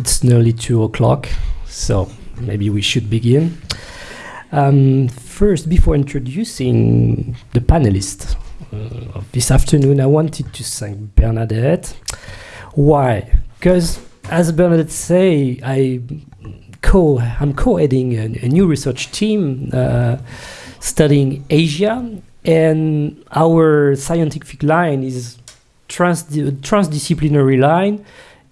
it's nearly two o'clock, so maybe we should begin. Um, first, before introducing the panelists uh, of this afternoon, I wanted to thank Bernadette. Why? Because, as Bernadette say, I co I'm co-heading a, a, new research team uh, studying Asia, and our scientific line is trans transdisciplinary line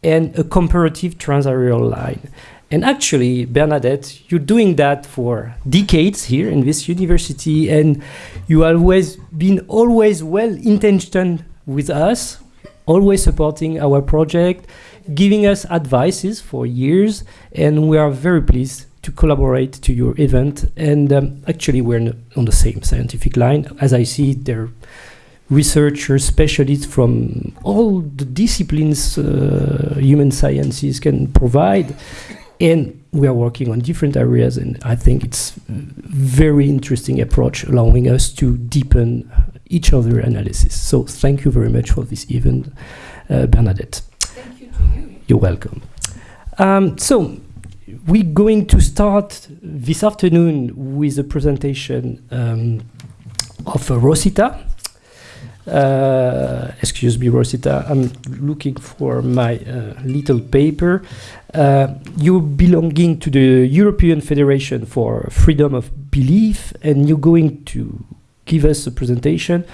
and a comparative transareal line. And actually, Bernadette, you're doing that for decades here in this university, and you always been always well intentioned with us, always supporting our project, giving us advices for years, and we are very pleased to collaborate to your event. And um, actually, we're on the same scientific line. As I see, there researchers, specialists from all the disciplines uh, human sciences can provide. And we are working on different areas, and I think it's a very interesting approach, allowing us to deepen each other analysis. So thank you very much for this event, uh, Bernadette. Thank you to you. You're welcome. Um, so we're going to start this afternoon with a presentation um, of uh, Rosita. Uh, excuse me, Rosita, I'm looking for my uh, little paper. Uh, you're belonging to the European Federation for Freedom of Belief, and you're going to give us a presentation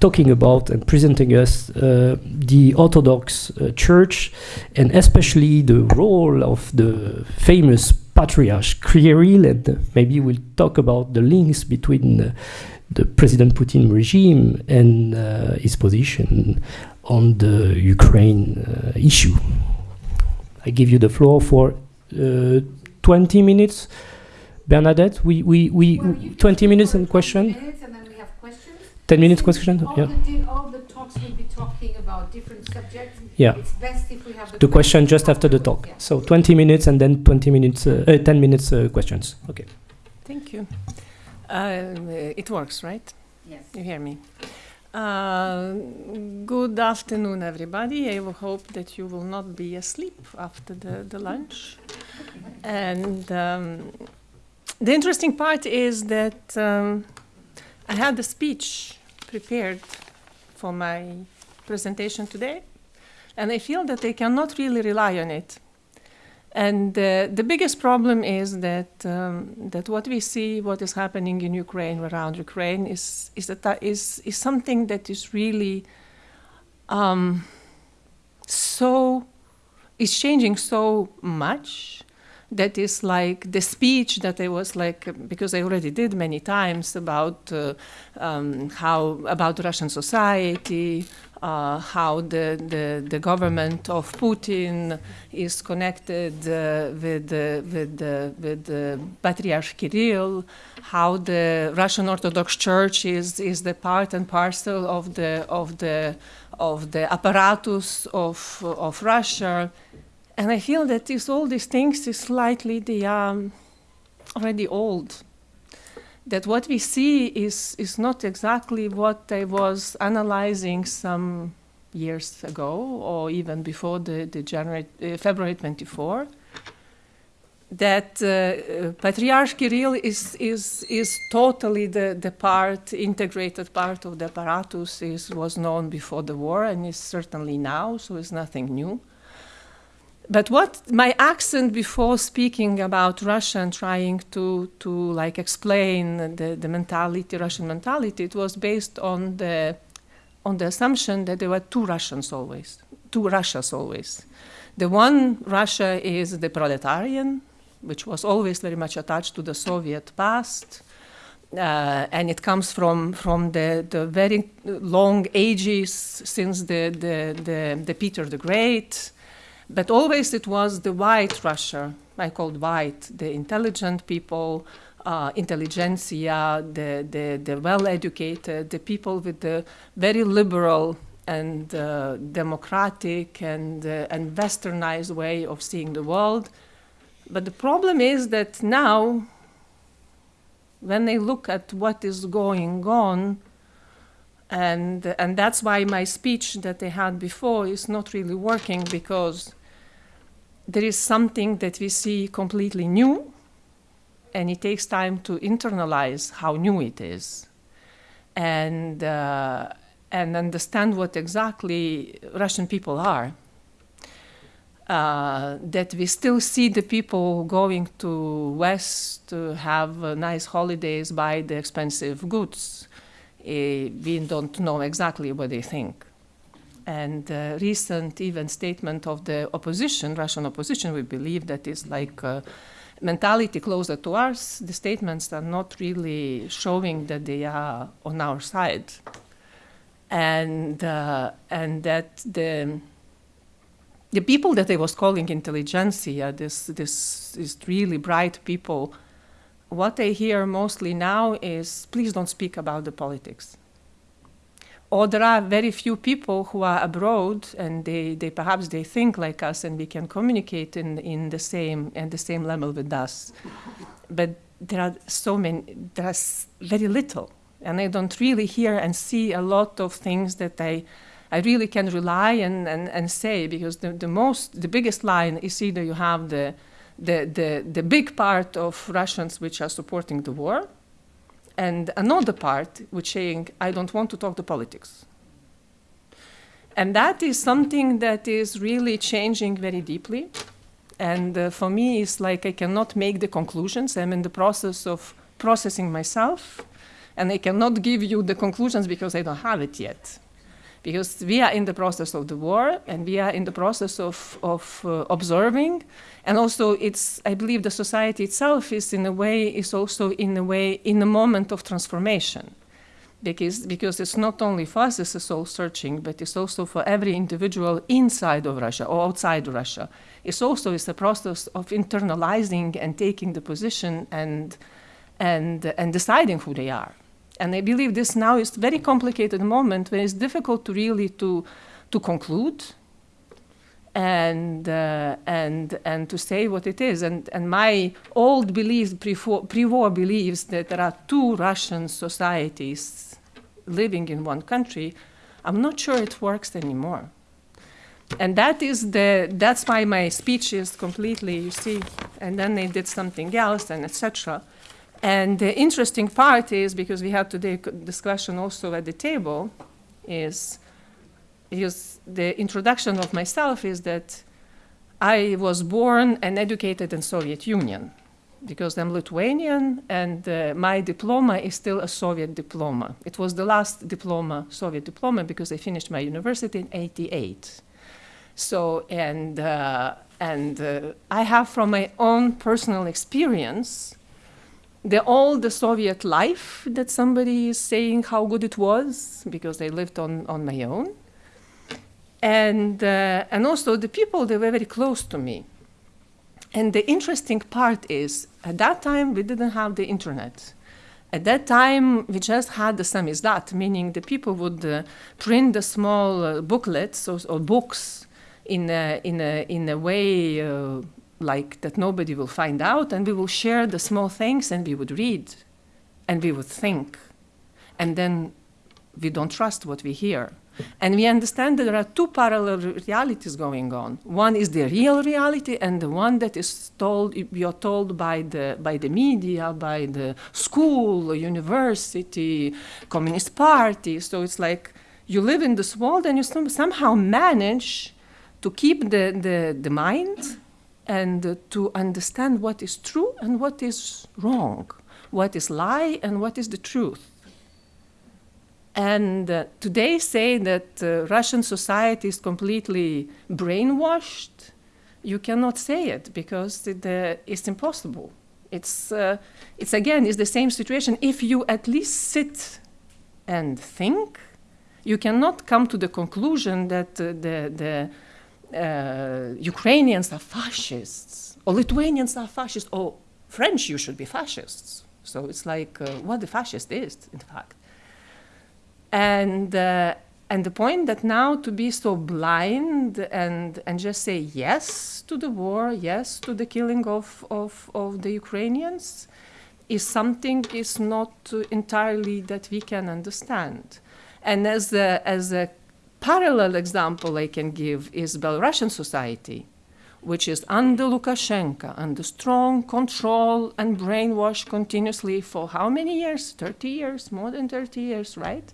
talking about and presenting us uh, the Orthodox uh, Church and especially the role of the famous Patriarch Kirill, and maybe we'll talk about the links between uh, the President Putin regime and uh, his position on the Ukraine uh, issue. I give you the floor for uh, 20 minutes. Bernadette, we, we, we Well, 20 minutes and question? 20 minutes and then we have questions. 10 minutes Since question? All, Yeah. the, all the talks will be talking about different subjects. Yeah. It's best if we have the, The question just after the talk. yeah. So 20 minutes and then 20 minutes, uh, uh, 10 minutes uh, questions. Okay. Thank you. Uh, it works, right? Yes. You hear me? Uh, good afternoon, everybody. I will hope that you will not be asleep after the, the lunch. And um, the interesting part is that um, I had a speech prepared for my presentation today, and I feel that I cannot really rely on it. And uh, the biggest problem is that um, that what we see, what is happening in Ukraine, around Ukraine, is is that is is something that is really um, so is changing so much that is like the speech that I was like because I already did many times about uh, um, how about Russian society, uh, how the, the the government of Putin is connected uh, with the, with the, with Patriarch Kirill, how the Russian Orthodox Church is is the part and parcel of the of the of the apparatus of of Russia and I feel that this, all these things is slightly the um, already old. That what we see is is not exactly what I was analyzing some years ago, or even before the the January uh, February twenty four. That uh, uh, Patriarch Kirill is is is totally the the part integrated part of the apparatus is was known before the war and is certainly now, so it's nothing new but what my accent before speaking about Russia and trying to to like explain the, the mentality, Russian mentality, it was based on the on the assumption that there were two Russians always, two Russias always. The one Russia is the proletarian, which was always very much attached to the Soviet past. Uh, and it comes from from the, the very long ages since the the, the, the Peter the Great, but always it was the white Russia, I called white, the intelligent people, uh, intelligentsia, the, the, the well educated, the people with the very liberal and uh, democratic and, uh, and westernized way of seeing the world. But the problem is that now, when they look at what is going on, and, and that's why my speech that they had before is not really working because there is something that we see completely new, and it takes time to internalize how new it is, and uh, and understand what exactly Russian people are. Uh, that we still see the people going to West to have uh, nice holidays, buy the expensive goods. We don't know exactly what they think. And uh, recent even statement of the opposition, Russian opposition, we believe that is like uh, mentality closer to ours. The statements are not really showing that they are on our side, and uh, and that the the people that they was calling intelligentsia, this this is really bright people. What I hear mostly now is, please don't speak about the politics. Or there are very few people who are abroad and they, they perhaps they think like us and we can communicate in, in the same and the same level with us. But there are so many there's very little. And i don't really hear and see a lot of things that i i really can rely and, and, and say because the, the most the biggest line is either you have the the, the, the big part of russians which are supporting the war and another part which saying i don't want to talk the politics. And that is something that is really changing very deeply. And uh, for me it's like i cannot make the conclusions. I'm in the process of processing myself and i cannot give you the conclusions because i don't have it yet because we are in the process of the war and we are in the process of, of uh, observing. And also it's i believe the society itself is in a way is also in a way in a moment of transformation. Because because it's not only for us it's a soul searching but it's also for every individual inside of russia or outside of russia. It's also is a process of internalizing and taking the position and and and deciding who they are and I believe this now is a very complicated moment when it's difficult to really to, to conclude and, uh, and, and to say what it is. And, and my old beliefs, pre-war beliefs that there are two Russian societies living in one country, I'm not sure it works anymore. And that is the, that's why my speech is completely, you see, and then they did something else and etc. And the interesting part is because we had today discussion also at the table, is is the introduction of myself is that I was born and educated in Soviet Union because I'm Lithuanian and uh, my diploma is still a Soviet diploma. It was the last diploma, Soviet diploma, because I finished my university in 88. So, and, uh, and uh, I have from my own personal experience the all the Soviet life that somebody is saying how good it was because I lived on, on my own. And, uh, and also the people, they were very close to me. And the interesting part is, at that time, we didn't have the internet. At that time, we just had the samizdat, meaning the people would uh, print the small uh, booklets or, or, books in a, in a, in a way uh, like that nobody will find out, and we will share the small things, and we would read, and we would think, and then we don't trust what we hear. And we understand that there are two parallel realities going on. One is the real reality, and the one that is told, you're told by the, by the media, by the school, university, Communist Party. So it's like you live in this world and you somehow manage to keep the, the, the mind and to understand what is true and what is wrong, what is lie and what is the truth. And uh, today say that uh, Russian society is completely brainwashed. You cannot say it because it, uh, it's impossible. It's, uh, it's again, it's the same situation. If you at least sit and think, you cannot come to the conclusion that uh, the, the uh, Ukrainians are fascists, or Lithuanians are fascists, or French, you should be fascists. So it's like uh, what the fascist is, in fact. And, uh, and the point that now to be so blind and, and just say yes to the war, yes to the killing of, of, of the Ukrainians, is something is not entirely that we can understand. And as a, as a parallel example I can give is Belarusian society, which is under Lukashenko, under strong control and brainwash continuously for how many years? 30 years, more than 30 years, right?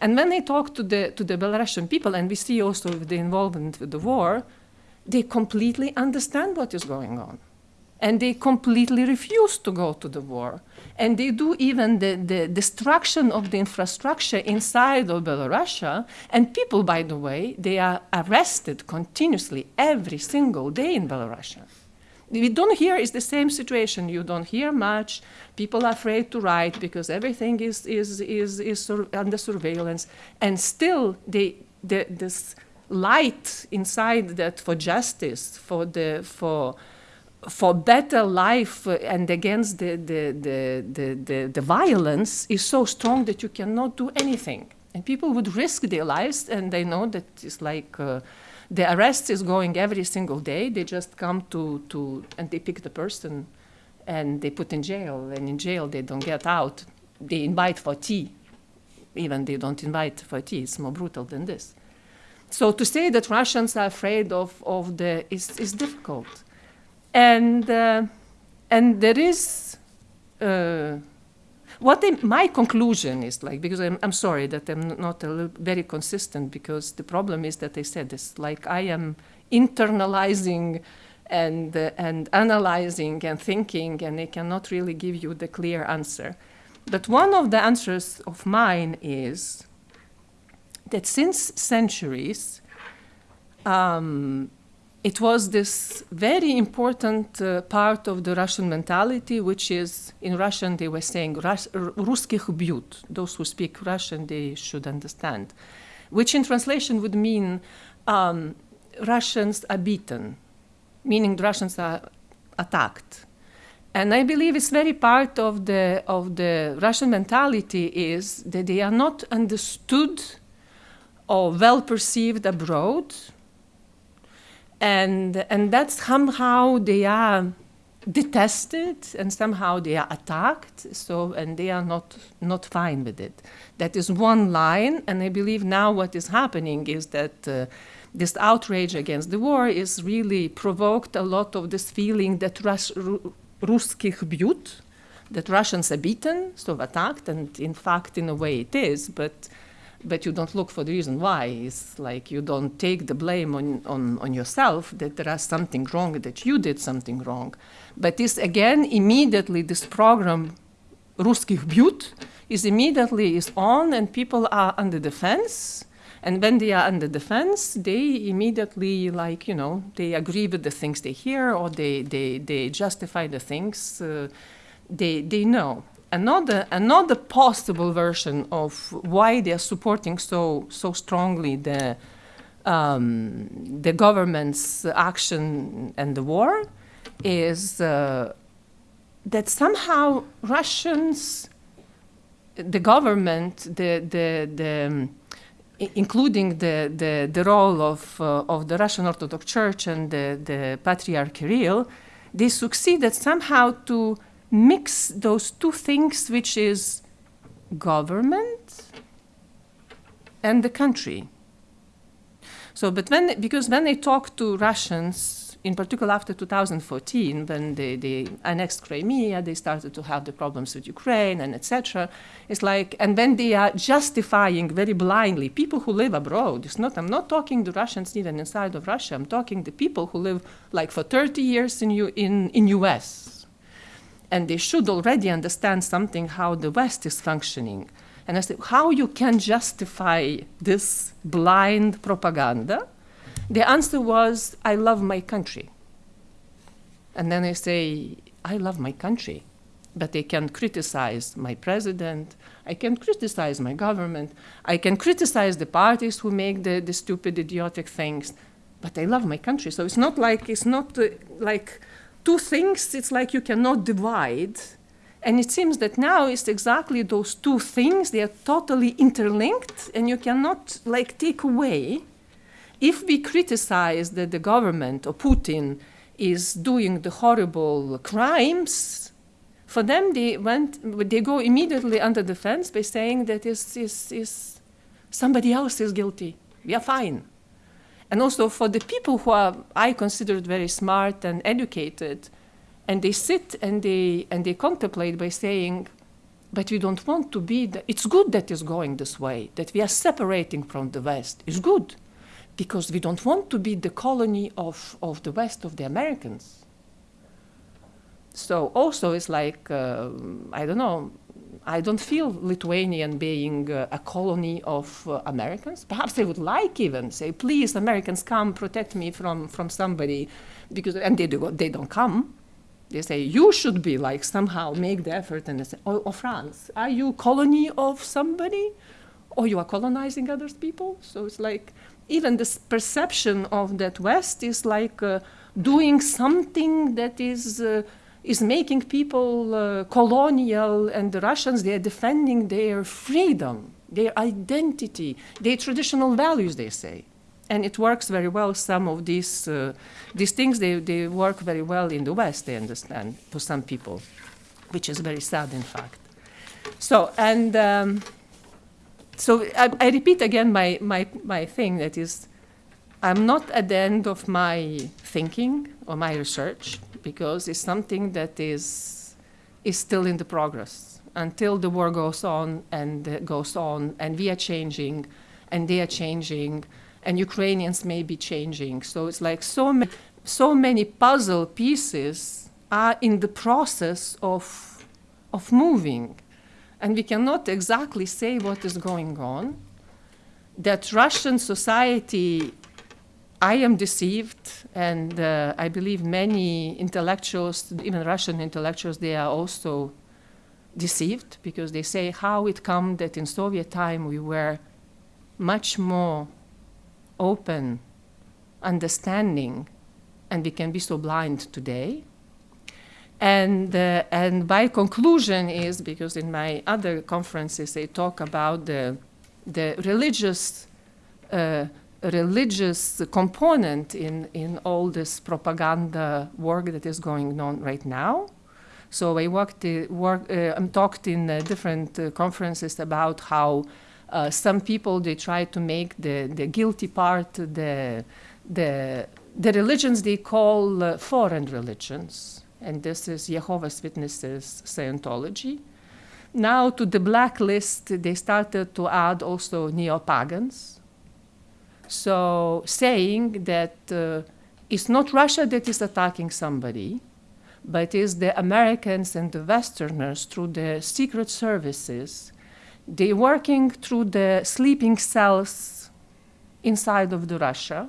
And when they talk to the, to the Belarusian people, and we see also the involvement with the war, they completely understand what is going on. And they completely refuse to go to the war. And they do even the, the destruction of the infrastructure inside of Belarus. And people, by the way, they are arrested continuously every single day in Belarus. We don't hear is the same situation. You don't hear much. People are afraid to write because everything is, is, is, is under surveillance. And still, they, the, this light inside that for justice, for the for for better life and against the the, the, the, the, the violence is so strong that you cannot do anything. And people would risk their lives, and they know that it's like uh, the arrest is going every single day. They just come to, to and they pick the person and they put in jail. And in jail, they don't get out. They invite for tea. Even they don't invite for tea. It's more brutal than this. So to say that Russians are afraid of, of the is, is difficult. And, uh, and there is uh, what my conclusion is like because I'm, I'm sorry that I'm not very consistent because the problem is that I said this like I am internalizing and uh, and analyzing and thinking and I cannot really give you the clear answer. But one of the answers of mine is that since centuries, um, it was this very important uh, part of the Russian mentality, which is in Russian they were saying "Русских бьют." Those who speak Russian they should understand, which in translation would mean um, Russians are beaten, meaning the Russians are attacked. And I believe it's very part of the of the Russian mentality is that they are not understood or well perceived abroad. And, and that somehow they are detested and somehow they are attacked so and they are not not fine with it that is one line and i believe now what is happening is that uh, this outrage against the war is really provoked a lot of this feeling that Rus- русских бьют that russians are beaten so attacked and in fact in a way it is but but you don't look for the reason why. It's like you don't take the blame on, on, on yourself that there is something wrong, that you did something wrong. But this again, immediately this program, Ruskih Byut, is immediately is on and people are under defense. And when they are under defense, they immediately like, you know, they agree with the things they hear or they, they, they justify the things uh, they, they know another another possible version of why they are supporting so so strongly the um, the government's action and the war is uh, that somehow Russians, the government, the the the um, including the, the, the role of, uh, of the Russian Orthodox Church and the, the Patriarch Kirill, they succeeded somehow to mix those two things, which is government and the country. So, but when, because when they talk to Russians, in particular after 2014, when they, they annexed Crimea, they started to have the problems with Ukraine and etc. It's like, and when they are justifying very blindly people who live abroad. It's not. I'm not talking the Russians even inside of Russia. I'm talking the people who live like for 30 years in U, in in U.S and they should already understand something how the West is functioning. And I said, how you can justify this blind propaganda? The answer was, I love my country. And then I say, I love my country, but they can criticize my president, I can criticize my government, I can criticize the parties who make the, the stupid, idiotic things, but I love my country. So it's not like, it's not uh, like two things it's like you cannot divide. And it seems that now it's exactly those two things they are totally interlinked and you cannot like take away. If we criticize that the government or putin is doing the horrible crimes for them they went they go immediately under defense by saying that is is, is somebody else is guilty. We are fine And also for the people who are, I considered very smart and educated, and they sit and they, and they contemplate by saying, but we don't want to be, the, it's good that it's going this way, that we are separating from the West. It's good because we don't want to be the colony of, of the West, of the Americans. So also it's like, uh, I don't know, I don't feel Lithuanian being uh, a colony of uh, Americans. Perhaps they would like even say, please, Americans, come protect me from, from somebody, because and they do, they don't come. They say you should be like somehow make the effort and they say, oh, oh France, are you colony of somebody, or you are colonizing other people? So it's like even this perception of that West is like uh, doing something that is. Is making people uh, colonial, and the Russians, they are defending their freedom, their identity, their traditional values, they say. And it works very well. Some of these, uh, these things, they, they work very well in the West, they understand, for some people, which is very sad, in fact. So, and um, so I, I repeat again my, my, my thing that is, I'm not at the end of my thinking or my research because it's something that is, is still in the progress until the war goes on and goes on and we are changing and they are changing and Ukrainians may be changing. So it's like so, ma- so many puzzle pieces are in the process of, of moving. And we cannot exactly say what is going on. That Russian society I am deceived, and uh, I believe many intellectuals, even Russian intellectuals, they are also deceived because they say how it come that in Soviet time we were much more open, understanding, and we can be so blind today. And, uh, and my conclusion is because in my other conferences they talk about the, the religious uh, religious component in, in all this propaganda work that is going on right now. So I worked, uh, work, uh, I'm talked in uh, different uh, conferences about how uh, some people they try to make the, the guilty part the, the, the religions they call uh, foreign religions, and this is Jehovah's Witnesses Scientology. Now to the blacklist they started to add also neo-pagans, so saying that uh, it's not Russia that is attacking somebody, but it's the Americans and the Westerners through the secret services. They working through the sleeping cells inside of the Russia.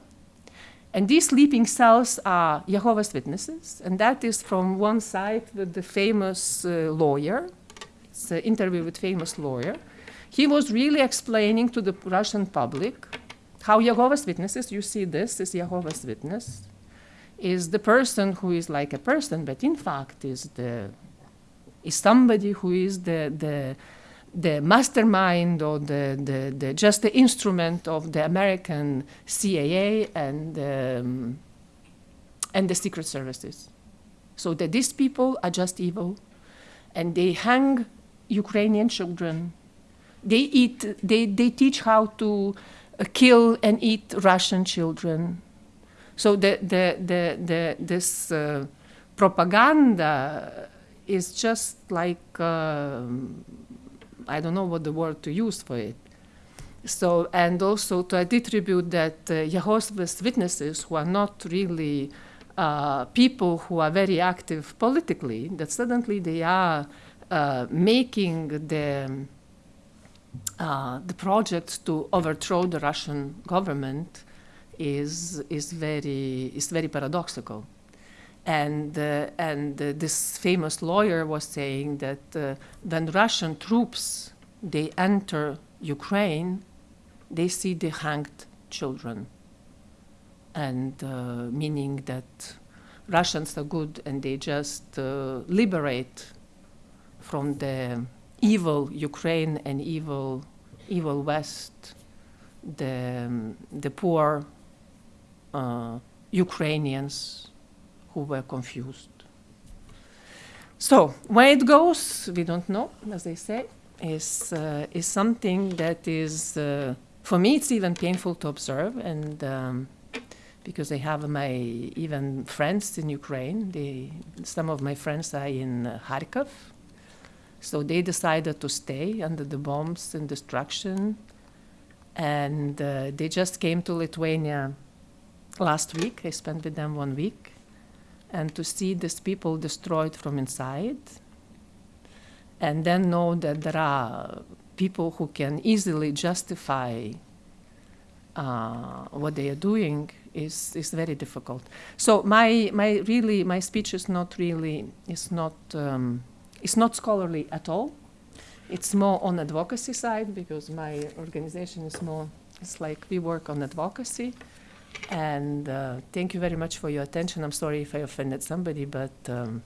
And these sleeping cells are Jehovah's Witnesses, and that is from one side with the famous uh, lawyer. It's an interview with famous lawyer. He was really explaining to the Russian public how Jehovah's Witnesses, you see this is Jehovah's Witness, is the person who is like a person, but in fact is the is somebody who is the the the mastermind or the, the, the just the instrument of the American CIA and um, and the secret services. So that these people are just evil, and they hang Ukrainian children. They eat. They they teach how to kill and eat Russian children. So the, the, the, the, this uh, propaganda is just like, uh, I don't know what the word to use for it. So, and also to attribute that uh, Jehovah's Witnesses, who are not really uh, people who are very active politically, that suddenly they are uh, making the uh, the project to overthrow the Russian government is is very is very paradoxical, and uh, and uh, this famous lawyer was saying that uh, when Russian troops they enter Ukraine, they see the hanged children, and uh, meaning that Russians are good and they just uh, liberate from the evil Ukraine and evil, evil West, the, um, the poor uh, Ukrainians who were confused. So where it goes, we don't know, as they say, is, uh, is something that is, uh, for me, it's even painful to observe. And um, because I have my even friends in Ukraine. They, some of my friends are in Kharkov, so they decided to stay under the bombs and destruction, and uh, they just came to Lithuania last week. I spent with them one week, and to see these people destroyed from inside, and then know that there are people who can easily justify uh, what they are doing is, is very difficult. So my, my really my speech is not really is not um, it's not scholarly at all. It's more on advocacy side because my organization is more it's like we work on advocacy. And uh, thank you very much for your attention. I'm sorry if I offended somebody, but um,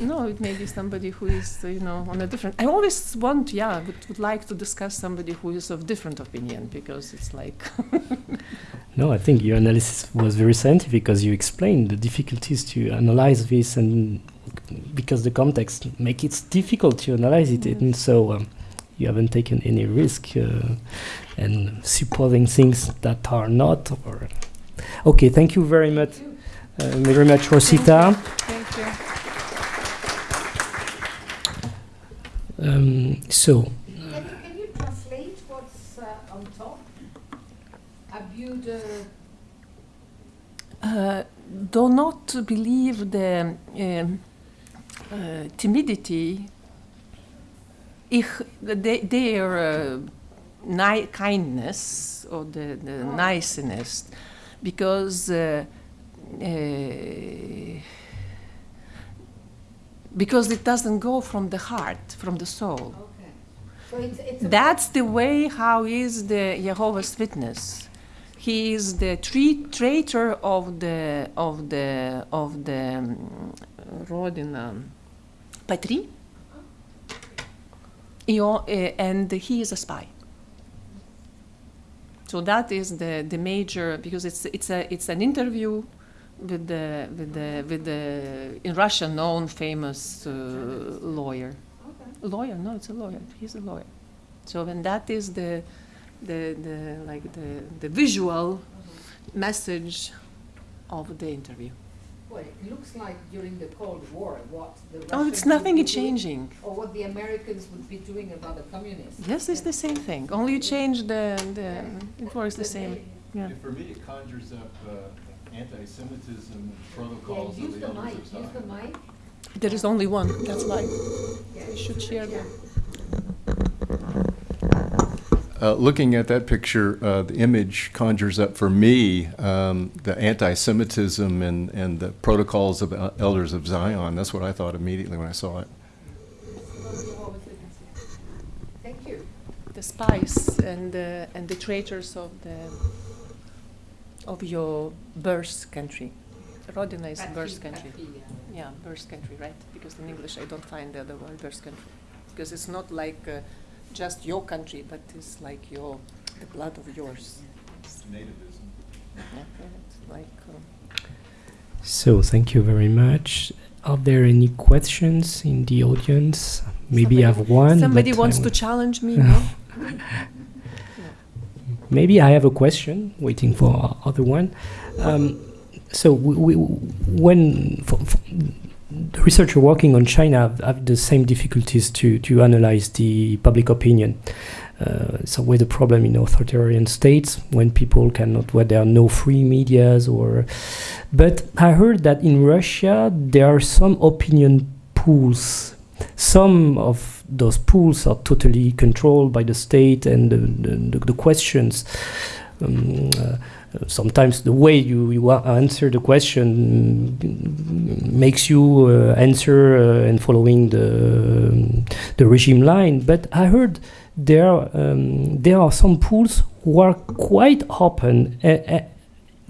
no, it may be somebody who is, you know, on a different. I always want, yeah, would, would like to discuss somebody who is of different opinion because it's like. No, I think your analysis was very scientific because you explained the difficulties to analyze this, and because the context make it difficult to analyze it, Mm. and so um, you haven't taken any risk uh, and supposing things that are not. Or okay, thank you very much, uh, very much, Rosita. Thank you. Um, so. Can you, can you translate what's uh, on top? Abuse the Uh, do not believe the um, uh, timidity, ich, the, their uh, ni- kindness or the, the Oh. niceness, because uh, uh, because it doesn't go from the heart, from the soul. okay. So it's it's That's the way how is the Jehovah's Witness. He is the tre- traitor of the of the of the um, Rodina Patri. Uh, and he is a spy. So that is the, the major because it's it's a it's an interview with the with the with the in Russia known famous uh, lawyer okay. lawyer no it's a lawyer he's a lawyer so when that is the the, the like the, the visual message of the interview Well, it looks like during the Cold War, what the Russians oh it's would nothing be is doing, changing or what the Americans would be doing about the communists. yes it's the same thing only you change the, the it works the same yeah For me, it conjures up uh, anti-Semitism and Yeah, protocols use of the the elders mic. of Use the mic. there is only one that's why Yeah. you should share Yeah. that Uh, looking at that picture, uh, the image conjures up for me um, the anti-Semitism and, and the protocols of el- elders of Zion. That's what I thought immediately when I saw it. Thank you. the spies and the, and the traitors of the of your birth country Rodina is Patri- birth country Patri, yeah. Yeah, birth country, right? Because in English I don't find the other word birth country. Because it's not like uh, just your country, but it's like your the blood of yours. Nativism. Yeah, it's like um, So thank you very much. Are there any questions in the audience? Maybe I have one. somebody wants to challenge me. no? Maybe I have a question waiting for o- other one. Um, so we, we, when for, for the researcher working on China have, the same difficulties to, to analyze the public opinion. Uh, it's always a problem in authoritarian states when people cannot, where there are no free medias or. But I heard that in Russia there are some opinion pools. Some of those pools are totally controlled by the state, and the, the, the questions. Um, uh, sometimes the way you, you answer the question makes you uh, answer uh, and following the um, the regime line. But I heard there um, there are some pools who are quite open. Uh,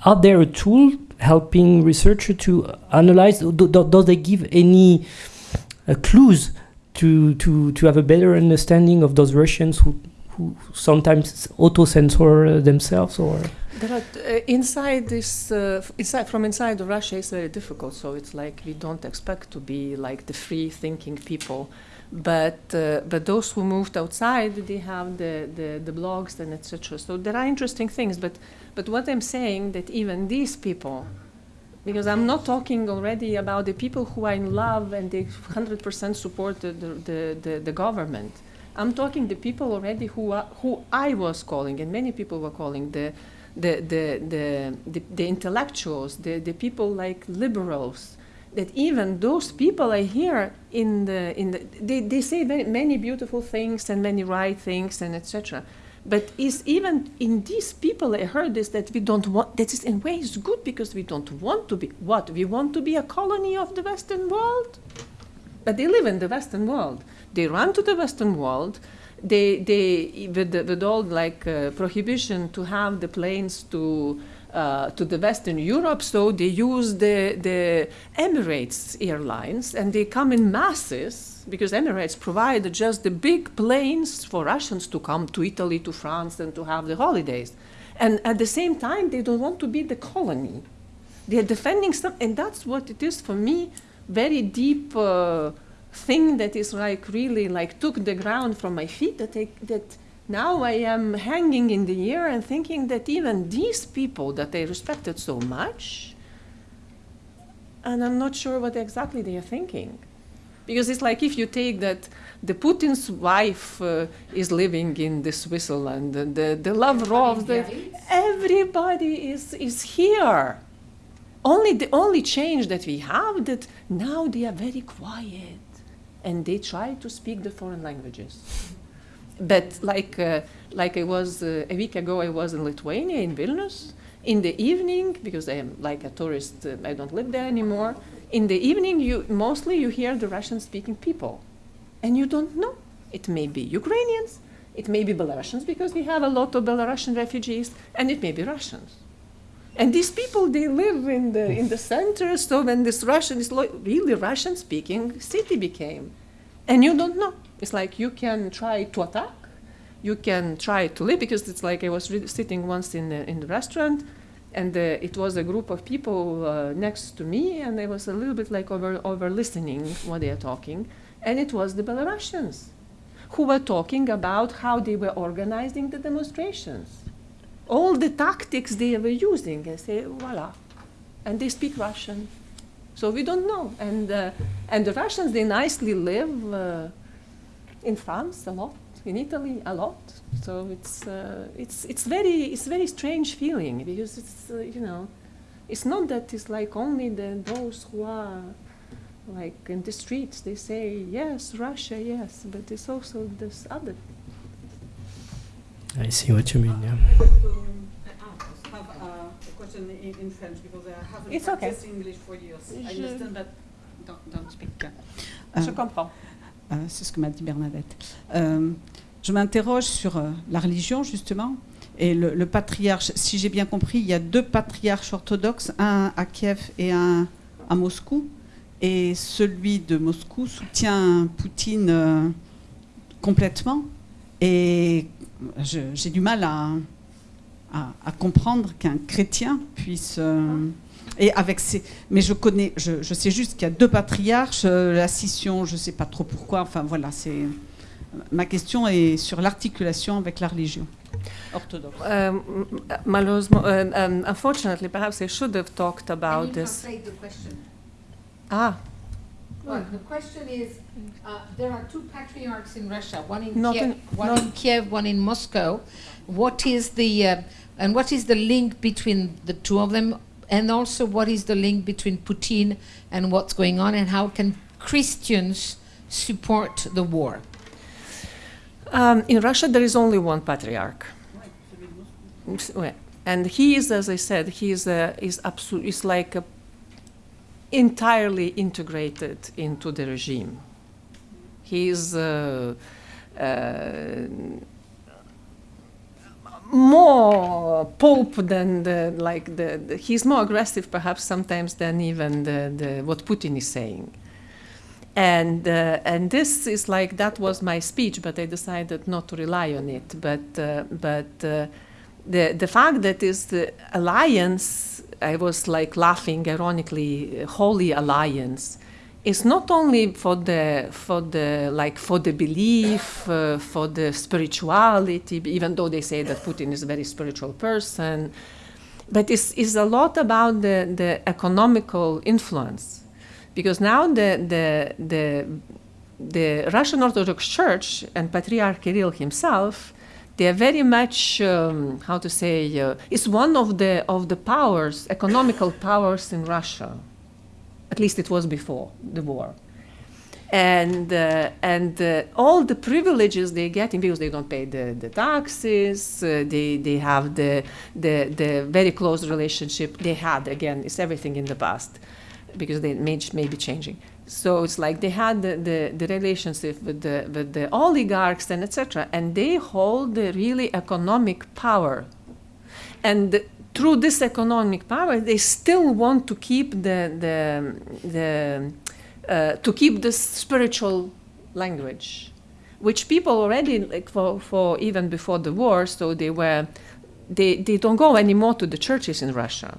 are there a tool helping researcher to analyze? Do, do, do they give any uh, clues to, to, to have a better understanding of those Russians who who sometimes auto-censor uh, themselves, or are, uh, inside this, uh, inside from inside Russia, it's very difficult. So it's like we don't expect to be like the free-thinking people, but uh, but those who moved outside, they have the the, the blogs and etc. So there are interesting things. But but what I'm saying that even these people, because I'm not talking already about the people who are in love and they 100% support the, the, the, the government. I'm talking the people already who are, who I was calling and many people were calling the the, the, the, the, the intellectuals, the, the people like liberals, that even those people I hear in the, in the they, they say many beautiful things and many right things and etc. But is even in these people I heard this that we don't want that is in ways good because we don't want to be what we want to be a colony of the Western world. But they live in the Western world. They run to the Western world they they with, with all like uh, prohibition to have the planes to uh, to the Western Europe, so they use the the Emirates airlines and they come in masses because Emirates provide just the big planes for Russians to come to Italy, to France, and to have the holidays. And at the same time, they don't want to be the colony. They are defending some, and that's what it is for me. Very deep. Uh, thing that is like really like took the ground from my feet that I, that now I am hanging in the air and thinking that even these people that I respected so much, and I'm not sure what exactly they are thinking, because it's like if you take that the Putin's wife uh, is living in the Switzerland, the the, the Lavrov, the, everybody is is here. Only the only change that we have that now they are very quiet and they try to speak the foreign languages. But like, uh, like I was uh, a week ago, I was in Lithuania, in Vilnius. In the evening, because I am like a tourist, uh, I don't live there anymore. In the evening, you mostly you hear the Russian-speaking people, and you don't know. It may be Ukrainians, it may be Belarusians because we have a lot of Belarusian refugees, and it may be Russians. And these people, they live in the, in the center, so when this Russian is really Russian speaking city became, and you don't know. It's like you can try to attack, you can try to live, because it's like I was sitting once in the, in the restaurant, and uh, it was a group of people uh, next to me, and I was a little bit like over, over listening what they are talking, and it was the Belarusians who were talking about how they were organizing the demonstrations all the tactics they were using. I say, voila. And they speak Russian. So we don't know. And, uh, and the Russians, they nicely live uh, in France a lot, in Italy a lot. So it's, uh, it's, it's, very, it's very strange feeling because it's, uh, you know, it's not that it's like only the, those who are like in the streets, they say, yes, Russia, yes, but it's also this other I see what you mean. Yeah. I'd like to have a question in, in French because I haven't It's okay. practiced English for years. I Je- understand that. Don't, don't speak. Je Euh, comprends. euh, c'est ce que m'a dit Bernadette. Euh, je m'interroge sur euh, la religion, justement, et le, le patriarche. Si j'ai bien compris, il y a deux patriarches orthodoxes, un à Kiev et un à Moscou. Et celui de Moscou soutient Poutine euh, complètement. Et j'ai du mal à, à- à comprendre qu'un chrétien puisse. euh, et avec ces, mais je connais, je, je sais juste qu'il y a deux patriarches, euh, la scission, je ne sais pas trop pourquoi. Enfin voilà, c'est ma question est sur l'articulation avec la religion orthodoxe. Um, m- malheureusement, um, um, unfortunately, perhaps I should have talked about this. translate the question? Ah, Well, the question is, uh, there are two patriarchs in Russia, one in Kiev, in- one in Kiev, one in Moscow. What is the uh, and what is the link between the two of them, and also what is the link between Putin and what's going on, and how can Christians support the war? um, in Russia, there is only one patriarch. Ms- And he is, as I said, he is, a, is, absolute, is like a entirely integrated into the regime. He is uh, uh, more pope than the like the, the he's more aggressive perhaps sometimes than even the, the what Putin is saying. and uh, and this is like that was my speech, but I decided not to rely on it. But uh, but uh, the the fact that is the alliance, I was like laughing ironically, holy alliance, is not only for the for the like for the belief, uh, for the spirituality. Even though they say that Putin is a very spiritual person, but it's, it's a lot about the the economical influence because now the, the, the, the Russian Orthodox Church and Patriarch Kirill himself, they are very much, um, how to say, uh, is one of the, of the powers, economical powers in Russia. At least it was before the war. And, uh, and uh, all the privileges they get in because they don't pay the, the taxes, uh, they, they have the, the, the very close relationship they had, again, it's everything in the past because they may, may be changing. So it's like they had the, the, the relationship with the, with the oligarchs and etc. And they hold the really economic power. And through this economic power, they still want to keep the, the, the uh, to keep this spiritual language, which people already like for, for even before the war, so they were they, they don't go anymore to the churches in Russia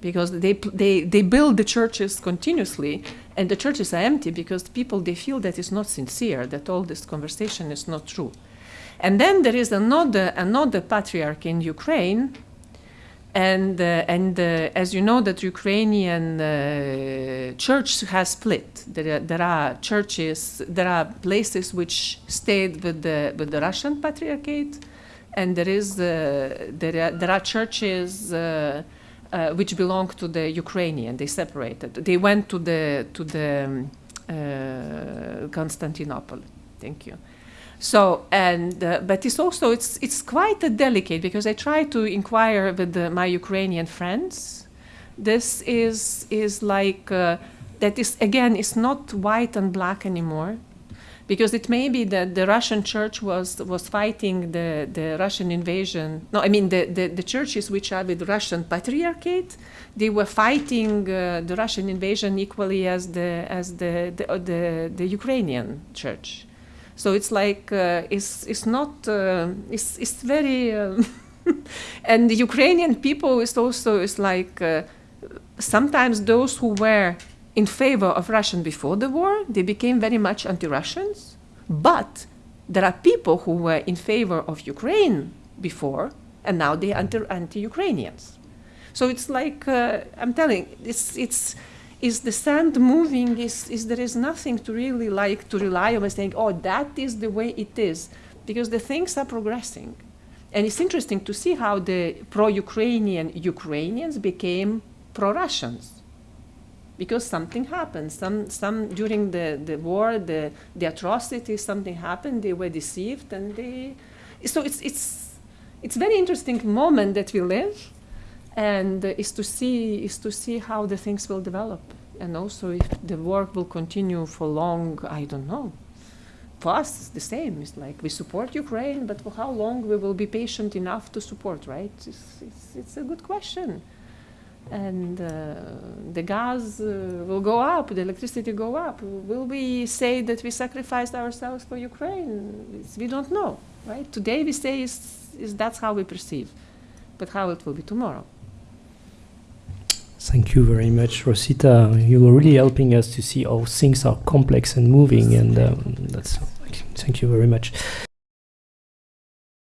because they, they, they build the churches continuously and the churches are empty because people they feel that it's not sincere that all this conversation is not true. And then there is another another patriarch in ukraine and uh, and uh, as you know that ukrainian uh, church has split. There are, there are churches there are places which stayed with the with the russian patriarchate and there is uh, there are, there are churches uh, which belonged to the Ukrainian. They separated. They went to the to the um, uh, Constantinople. Thank you. So and uh, but it's also it's it's quite a delicate because I try to inquire with the, my Ukrainian friends. This is is like uh, that is again it's not white and black anymore because it may be that the Russian church was was fighting the, the Russian invasion. No, I mean the, the, the churches which are with Russian patriarchate, they were fighting uh, the Russian invasion equally as the as the the, the, the Ukrainian church. So it's like uh, it's it's not uh, it's it's very um, and the Ukrainian people is also is like uh, sometimes those who were in favor of Russian before the war, they became very much anti-Russians. But there are people who were in favor of Ukraine before, and now they are anti-Ukrainians. So it's like uh, I'm telling, it's it's is the sand moving? Is is there is nothing to really like to rely on saying, oh, that is the way it is, because the things are progressing, and it's interesting to see how the pro-Ukrainian Ukrainians became pro-Russians because something happened. Some, some during the, the war, the, the atrocities, something happened. They were deceived, and they. So it's it's it's very interesting moment that we live, and uh, is to see is to see how the things will develop, and also if the war will continue for long. I don't know. For us, it's the same. It's like we support Ukraine, but for how long we will be patient enough to support, right? It's, it's, it's a good question and uh, the gas uh, will go up, the electricity go up. Will we say that we sacrificed ourselves for Ukraine? We don't know, right? Today we say is, is that's how we perceive, but how it will be tomorrow. Thank you very much, Rosita. You were really helping us to see how things are complex and moving, and um, that's thank you very much.